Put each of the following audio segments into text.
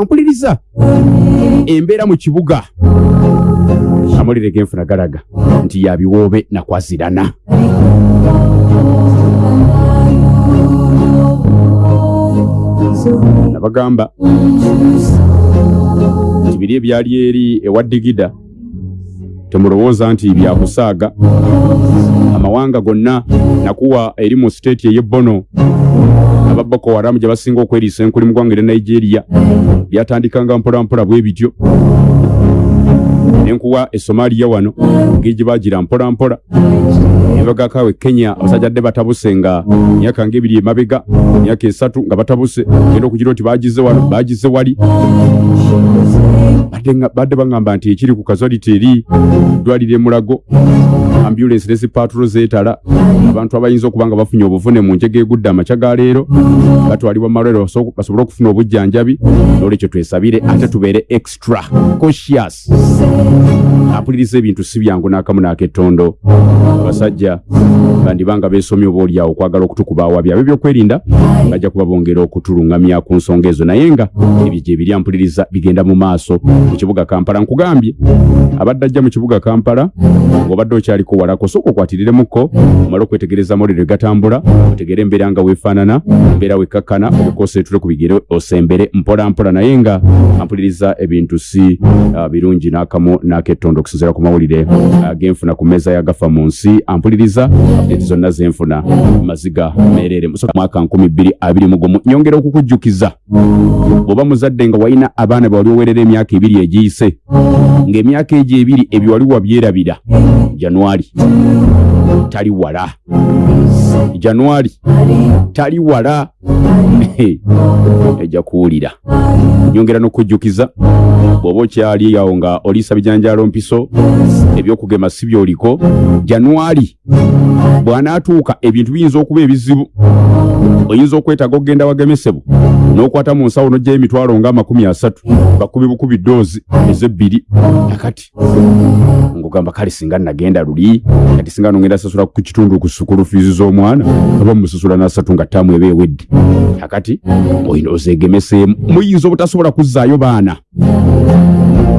ampuliriza embeera mu kibuga. Amawulire genfuna galaga nti yabiwoobe nakwazirana nabagamba nti biri ebyali eri ewa digida temulowooza nti byakusaaga amawanga gonna nakuwa eri mu siteeti ey'ebbono aba boko haramu gye basinga okweriisa enkuli mu ggwanga erya nigeria. Byatandikanga mpolampola bwe bityo nenkuwa esomaliya wano ngeri gye bagira mpolampola nebagakawe kenya abasajja dde batabuse nga myaka ngaebiri emabega myaka esatu nga batabuse. Genda okugira nti bagize wano bagize wali. Badde baŋŋamba nti ekiri ku kazwaliti eri ddwaliro emulago ambulensi ne zipatulo zeetala. Abantu abayinza okuba nga bafunye obuvune mu njega egudde amakya ga leero. Batwalibwa malwaliro baso- basobole okufuna obujjanjabi. Nolwekyo twesabire ate tubeere extra cautious apuliriza ebintu si byangu n'akamu n'akettondo. Abasajja bandibanga beesomye oba oliawo okwagala okutukubaawa byabwe byokwerinda bajja kuba bongera okutuluŋŋamya ku nsonga ezo. Naye nga ebyo gye biri ampuliriza bigenda mu maaso. Mu kibuga kampala nkugambye abadde ajja mu kibuga kampala ng'obadde okyaliko walako sooka okwatiriremukko omale okwetegereza amawulire gatambula otegere embeera nga weefaanana embeera wekkakkana obikoseetule ku bigere osembere mpolampola naye nga ampuliriza ebintu si ah, birungi n'akamu n'akettondo okusinziira ku mawulire. Ah, genfuna ku mmeeza yagafa mu nsi ampuliriza update zonna zenfuna maziga meerere. Musoka mwaka 2021 nyongera okukujjukiza. Bw'oba muzadde nga walina abaana be wali owerera emyaka ebiri egiyise ng'emyaka egyo ebiri ebyo wali wabyerabira januari tali wala. Januari tali wala ejja kuwulira. Nyongera n'okujjukiza. Bw'oba okyali awo nga oliisa bijanjaalo mpiso ebyokugema si byoliko januari bw'anaatuuka ebintu biyinza okuba ebizibu. Oyinza okwetaaga okugenda wagemesebwa n'okwata mu nsawo n'ojjayo emitwalo nga amakumi asatu bakubi bukubi ddoozi ezebbiri. Akati ngugamba kale singa nagenda luli kati singa nongenda sasula ku kitundu ku sukulu fiizi z'omwana aba musasula n'asatu nga ttaamu eba ewedde. Akati oyina ozeegemeseemu muyinza obutasobola kuzzaayo baana.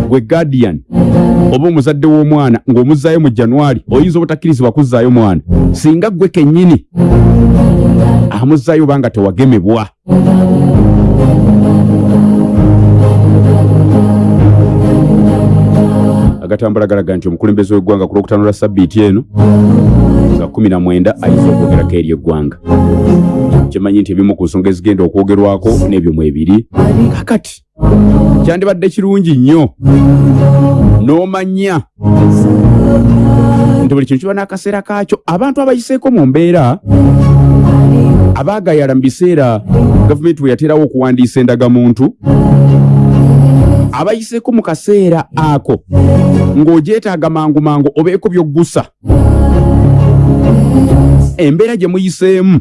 Gwe guardian oba omuzadde w'omwana ng'omuzzaayo mu januari oyinza obutakkirizibwa kuzzaayo mwana. Singa gwe kennyini amuzzaayo oba nga tewagemebwa agatambula galaga nti omukulembeze w'eggwanga ku lwokutaano lwa sabbiiti eno nga 19 ayinza okwogerako eri eggwanga. Kimanyi nti ebimu ku nsonga ezigenda okwogerwako n'ebyo mwebiri kakati kyandibadde kirungi nnyo n'omanya nti buli kintu kiba n'akaseera kaakyo. Abantu abayiseeko mu mbeera abaagayala mu biseera gavumenti bwe yaterawo okuwandiisa endagamuntu abayiseeko mu kaseera ako ng'ogyetaaga mangu mangu obeeko by'oggusa embeera gye muyiseemu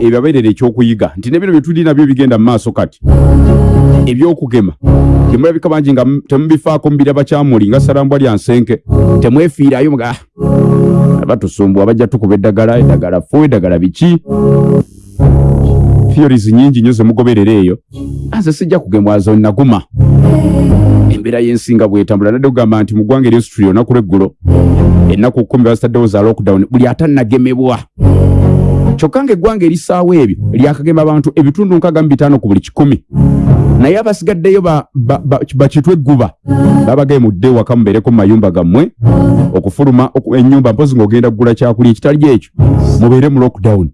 ebyabeerera ekyokuyiga nti ne bino bye tuli nabyo bigenda mu maaso kati ebyokugema temulabika bangi nga temubifaako mubiraba kyamuli nga salambwa lya nsenke temwefiirayo muga "Ah, batusumbwa bajja tukuba eddagala eddagala fu eddagala biki theories nyingi nnyo zemugoberera eyo anze sijja kugemwazo naguma. Embeera y'ensinga bwetambula nadde kugamba nti mu ggwanga eryosituli olunaku lweggulo ennaku kkumi bazitaddewo za lockdown buli atanagemebwa kyokka nga eggwanga erisaawo ebyo lyakagema abantu ebitundu nkaaga mu bitaano ku buli kikumi. Naye abasigaddeyo ba- ba- ba- bakitwe egguba babagemudde waka mubeereko mu mayumba gammwe okufuluma oku- ennyumba mpozi ng'ogenda kugula kyakulya ekitali ekyo mubeere mu lockdown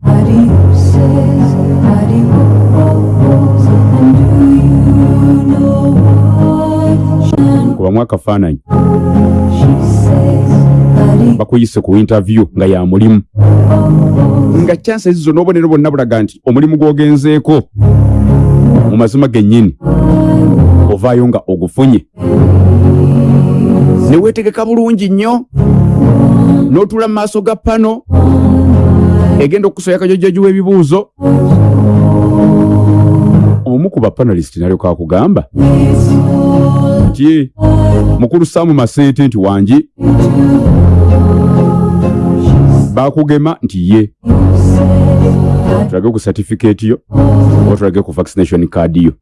kubamu akafaananyi bakuyise ku interview nga ya mulimu. Nga chanse ezizo n'obubonero bwonna bulaga nti omulimu gw'ogenzeeko mu mazima gennyini ovaayo nga ogufunye. Ne weetegeka bulungi nnyo n'otuula mu maaso ga pano egenda okusoya kajojoji w'ebibuuzo omu ku bapanalist nalyoka akugamba nti mukulu saamu maseete nti wangi? Bakugema nti ye. Tulage ku certificate yo oba tulage ku vaccination card yo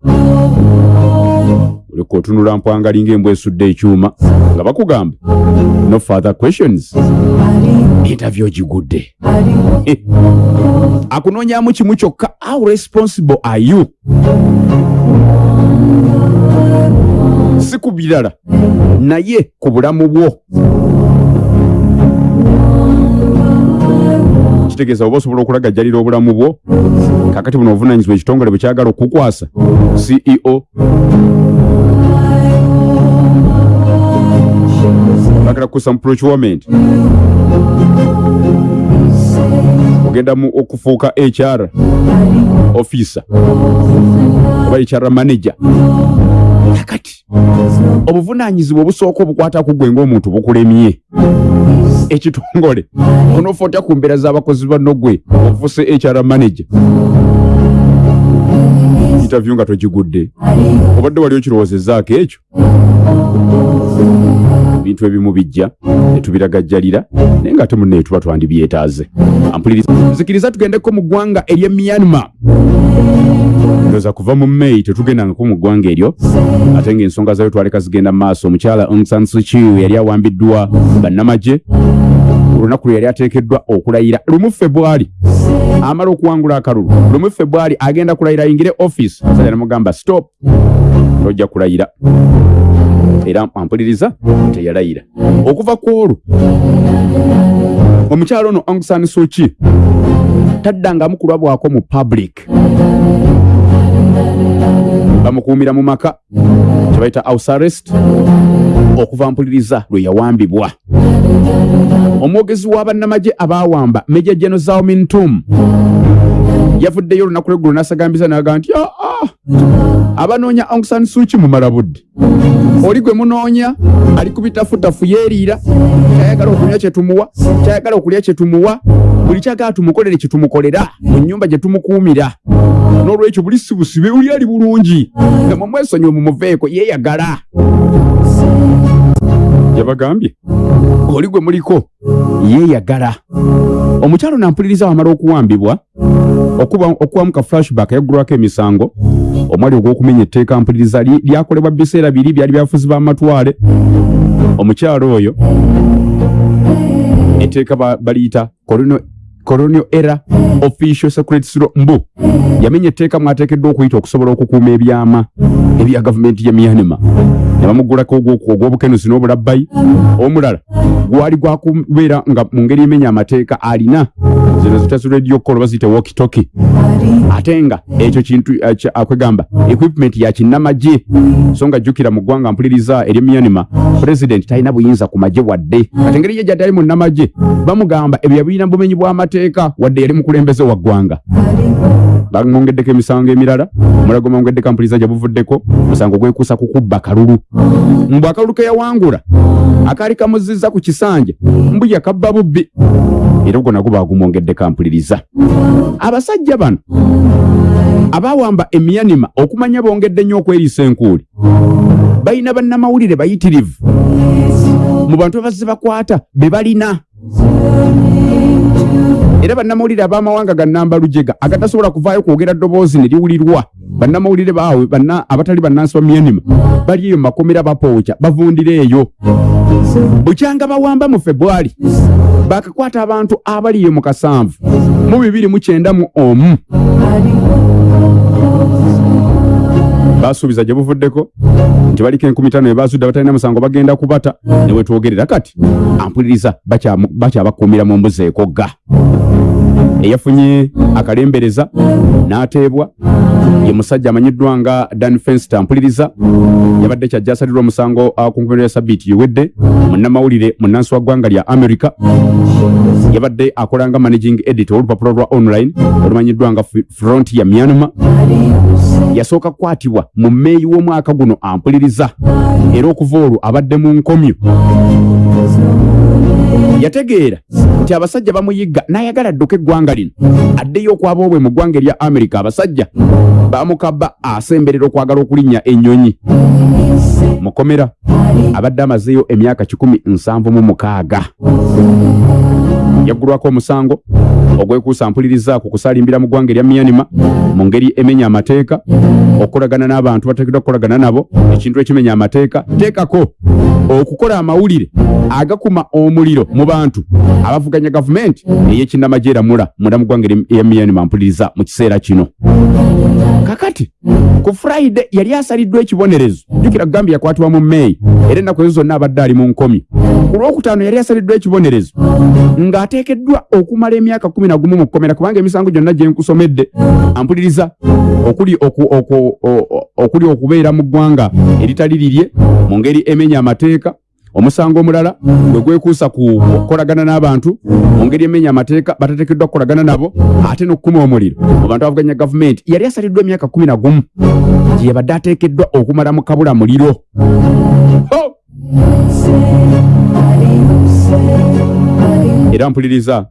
ng'otunula mpwangali ng'embwa esudde ekyuma nga bakugamba no further questions. Interview ogigudde akunoonyamu kimu kyokka how responsible are you? Si ku birala naye ku bulamu bwo kitegeeza oba osobola okulagajjalira obulamu bwo. Kakati buno obuvunanyizibwa ekitongole bwe kyagala okukwasa. Ceo bagala kukusa mu procurement. Ogenda mu okufuuka hr officer. Oba hr manager. Kakati obuvunanyizibwa obusooka obukwata ku gwe ng'omuntu bukulemye ekitongole onoofa otya ku mbeera z'abakozi banno gwe ofuse hr manager? Interview nga togigudde. Obadde wali okirowoozezaako ekyo ebintu ebimu bijja netubiragajjalira naye nga ate munnaye tuba twandibyetaaze. Ampuliriza. Nzikiriza tugendeko mu ggwanga ery'e myanmar. Ndowooza kuva mu may tetugendangako mu ggwanga eryo ate ng'ensonga zayo twaleka zigenda mu maaso. Omukyala Aung San Suu Kyi yali awambiddwa bannamagye olunaku lwe yali ateekeddwa okulayira. Lumu febwali amala okuwangula akalulu. Lumu febwali agenda kulayira ayingire offisi musajja namugamba stop. Tojja kulayira era ampuliriza teyalayira okuva ku olwo omukyalo ono Aung San Suu Kyi taddangamu kulabwako mu public. Bamukuumira mu maka kyebayita house arrest okuva mpuliriza lwe yawambibwa. Omwogezi w'abannamagye abaawamba meja geno zao mintum yavuddeyo olunaku lweggulo n'asagambiza n'agamba nti aa abanoonya Aung San Suu Kyi mumala budde. Oli gwe munoonya ali kubitafutafu yeeriira kyayagala okunywa kyetumuwa kyayagala okulya kyetumuwa buli kyagala tumukolere kyetumukolera mu nnyumba gye tumukuumira. N'olwekyo buli si busibe uli ali bulungi nga mumwesonyi mumuveeko yeeyagala yabagambye oli gwe muliko yeeyagala omukyalo nampuliriza wamala okuwambibwa okubamu ka flashback yaggulwako emisango omwali ogw'okumenya etteeka mpuliriza li- lyakolebwa biseera biri byali byafuzi b'amatwale omukyalo oyo etteeka ba- baliyita colonial era official secrets law mbu. Yamenya etteeka mwateekeddwa okuyita okusobola okukuuma ebyama ebya gavumenti ya myanima ne bamuggulako ogwoku ogw'obukenuzi n'obulabbayi. Omulala gwali gwakubeera nga mu ngeri emenya amateeka alina. Zino zitazi radio call baziyita walkitoki ate nga ekyo kintu eh, akwegamba equipment ya kinnamagye. So nga jjukira mu ggwanga mpuliriza eri myanima pulezidenti talina buyinza ku magye wadde. Ate engeri ye gyati ali mu nnamagye bamugamba ebyo yabirina bumenyi bw'amateeka wadde yali mukulembeze wa ggwanga. Bamwongeddeko emisango emirala omulago mwongeddeko mpuliriza gye buvuddeko musango gwekuusa ku kubba kalulu mbu akalulu ke yawangula akaali kamuzizza ku kisanja mbu yakabba bubbi. Era ogwo nagwo baagumwongeddeko mpuliriza abasajja bano abaawamba emyanima okumanya bongedde nnyo okweriisa enkuuli balina bannamawulire bayitirivu. Mu bantu abazze bakwata be balina era bannamawulire ab'amawanga ga namba lujega agatasobola kuvaayo kwogera ddoboozi ne liwulirwa. Bannamawulire baabwe banna abatali bannansi ba myanima bali eyo makomera bapookya bavundira eyo. Bukyanga bawamba mu febwali bakakwata abantu abali eyo mu kasanvu mu bibiri mu kyenda mu omu basuubiza gye buvuddeko. Nti baliko enkumi tano ebazudde abatalina musango bagenda kubata. Ne wetwogerera kati ampuliriza bakyabakuumira mu mbuzi ekogga. Eyafunye akalembereza n'ateebwa ye musajja amanyiddwa nga dan fenster mpuliriza. Yabadde kyajja asalirwa omusango uh, ku nkomerero ya sabiiti ewedde munnamawulire munnansi wa ggwanga lya america. Yabadde akola nga managing editor olupapula lwa online olumanyiddwa nga F- frontier myanmar. Yasooka kukwatibwa mu meeyi w'omwaka guno ampuliriza. Era okuva olwo abadde mu nkomyo. Yategeera nti abasajja bamuyigga n'ayagala adduka eggwanga lino. Addeyo okwaba obwe mu ggwanga erya amerika abasajja bamukabba asemberera okwagala okulinnya ennyonyi. Mukomera abadde amazeeyo emyaka kikumi nsanvu mu mukaaga yaggulwako omusango ogwekuusa mpuliriza ku kusalimbira mu ggwanga erya myanima mu ngeri emenya amateeka okukolagana n'abantu bateekeddwa kukolagana nabo ekintu ekimenya amateeka. Teekako okukola amawulire agakuma omuliro mu bantu abavuganya gavumenti ey'ekinnamagye eramula munda mu ggwanga erya myanima mpuliriza mu kiseera kino. Kakati ku friday yali asaliddwa ekibonerezo jjukira gambia yakwatibwa mu meeyi era ennaku ezo zonna abadde ali mu nkomi. Ku lwokutaano yali asaliddwa ekibonerezo ng'ateekeddwa okumala emyaka kumi na gumu mu kkomera kubanga emisango gyonna gye nkusomedde ampuliriza okuli okuli okubeera mu ggwanga eritali lirye mu ngeri emenya amateeka omusango omulala gwe gwekuusa ku okukolagana n'abantu mu ngeri emenya amateeka batateekeddwa kukolagana nabo ate n'okukuma omuliro mu bantu abavuganya gavumenti yali asaliddwa emyaka kumi na gumu gye yabadde ateekeddwa okumala mu kabula muliro Ho! Era mpuliriza.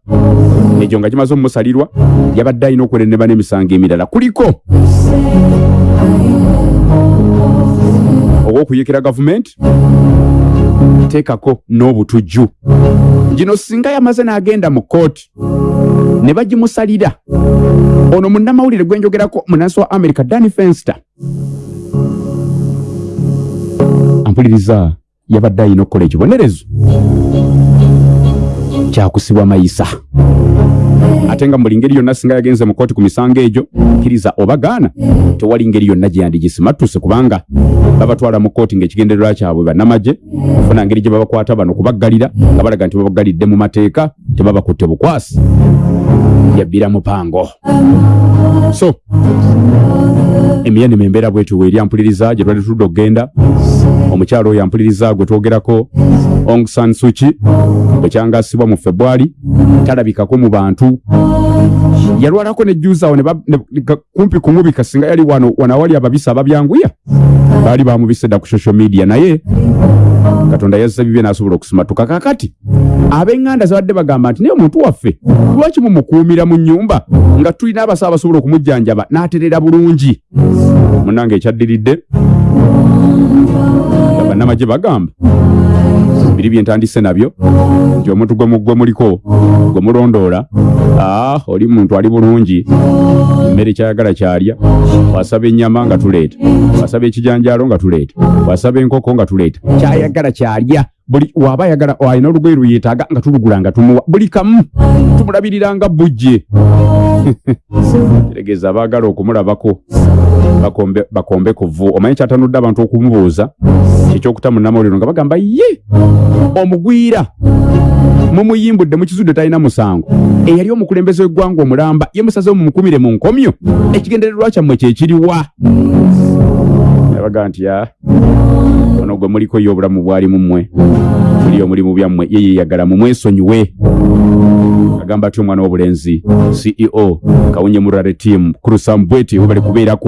Egyo nga kimaze omumusalirwa yabadde alina okwereneba n'emisango emirala. Kuliko ogw'okuyikira gavumenti teekako n'obutujju. Gino singa yamaze n'agenda mu kooti ne bagimusalira. Ono munnamawulire gwe njogerako munansi wa america dani fenster. Ampuliriza yabadde alina okukola ekibonerezo kyakusibwa mayisa. Ate nga buli ngeri yonna singa yagenze mu kooti ku misango egyo kkiriza oba gaana tewali ngeri yonna gye yandigisimattuse kubanga babatwala mu kooti ng'ekigendererwa kyabwe bannamagye kufuna ngeri gye babakwata bano kubaggalira nga balaga nti babaggalidde mu mateeka tebabakutte bukwasi. Yabbira mupango. So emyanima embeera bwetyo weeri ampuliriza gye twali tuludde okugenda omukyalo oyo ampuliriza gwe twogerako Aung San Suu Kyi bwe kyangasibwa mu februari talabikako mu bantu. Yalwalako nejjuuzawo ne ba- ne- ka- kumpi kumubika singa yali wano wano awali ababisa ababyanguya. Baali bamubise dda ku social media naye katonda yazza bibye n'asobola okusimatuka kakati ab'eŋŋanda zabadde bagamba nti naye omuntu waffe lwaki mumukuumira mu nnyumba nga tulina abasawo abasobola okumujjanjaba n'aterera bulungi? Munange ekyaddiridde. Bannamagye bagamba biri byentandise nabyo nti omuntu gwe mu- gwe muliko gwe mulondoola aa oli muntu ali bulungi emmere kyayagala kyalya wasaba ennyama nga tuleeta wasaba ekijanjaalo nga tuleeta wasaba enkoko nga tuleeta kyayagala kyalya buli waaba ayagala alina olugoye lweyeetaaga nga tulugula nga tumuwa buli kamu tumulabiriranga bujje. Tegeeza abaagala okumulabako bakombe, bakombe kuvu omanyi kyatanudde abantu okumubuuza kyekyokuta munnamawuliro nga bagamba ye omugwira mumuyimbudde mukizudde talina musango. Eyali omukulembeze w'eggwanga omulamba ye musazewo mumukumire mu nkomyo ekigendererwa kyammwe kyekiriwa yabaga nti ono gwe muliko ye obulamu bwali mu mmwe. Muli omulimu byammwe ye yeyagala mumwesonyiwe agamba atyo omwana w'obulenzi ceo kawunye murare team kurusambweti we bali kubeerako